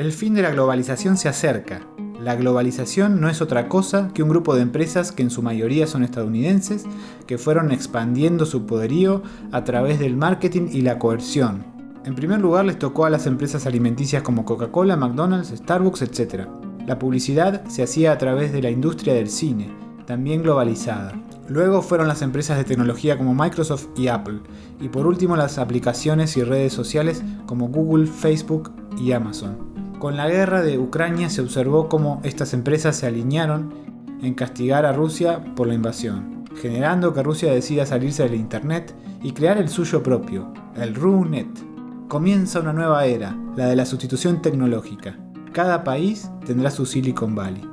El fin de la globalización se acerca. La globalización no es otra cosa que un grupo de empresas que en su mayoría son estadounidenses, que fueron expandiendo su poderío a través del marketing y la coerción. En primer lugar les tocó a las empresas alimenticias como Coca-Cola, McDonald's, Starbucks, etc. La publicidad se hacía a través de la industria del cine, también globalizada. Luego fueron las empresas de tecnología como Microsoft y Apple, y por último las aplicaciones y redes sociales como Google, Facebook y Amazon. Con la guerra de Ucrania se observó cómo estas empresas se alinearon en castigar a Rusia por la invasión, generando que Rusia decida salirse del Internet y crear el suyo propio, el RUNET. Comienza una nueva era, la de la sustitución tecnológica. Cada país tendrá su Silicon Valley.